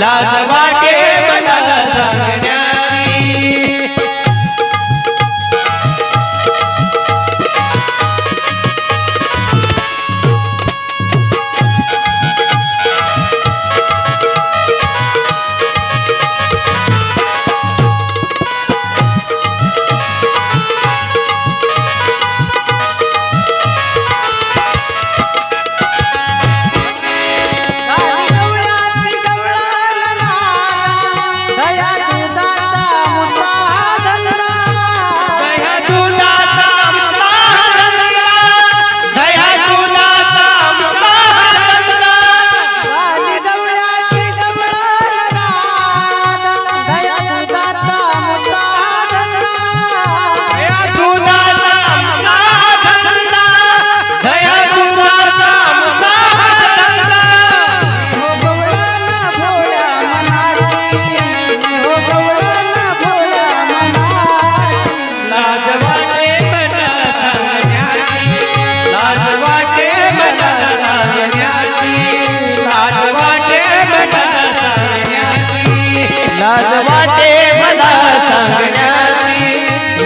लाज वाटे मनाला सांग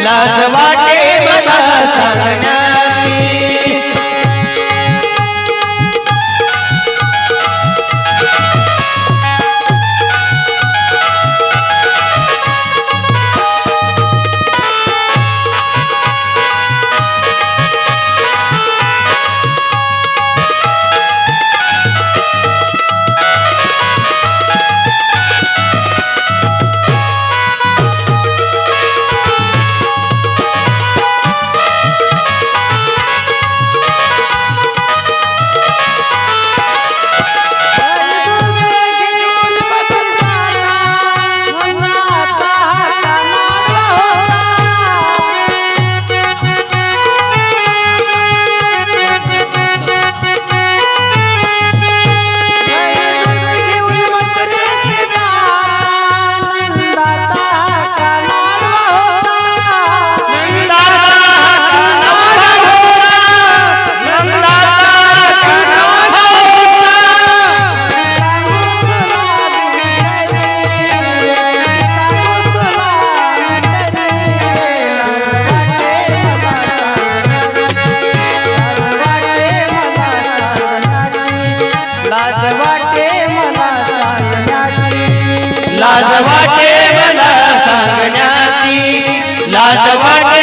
लाज वाटे मला सांगण्या लाज वाटे मला सांगण्याची लाज वाटे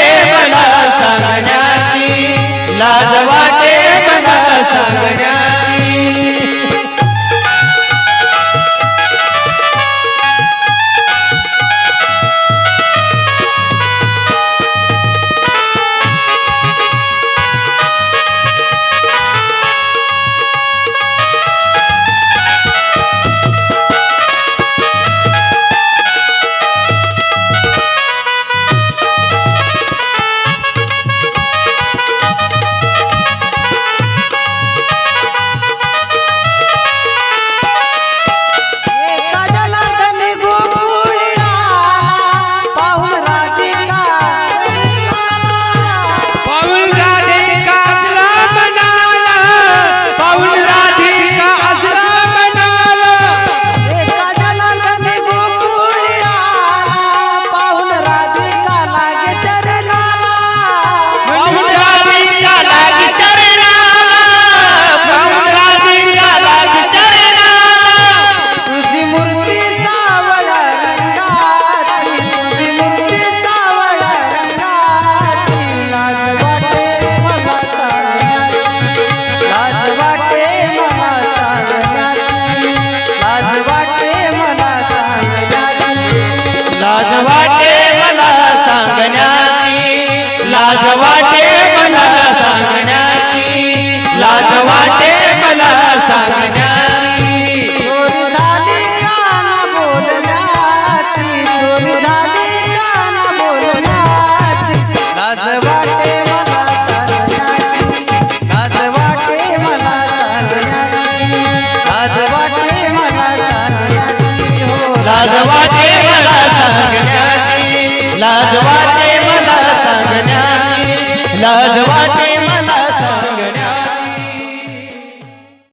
लाज वाटे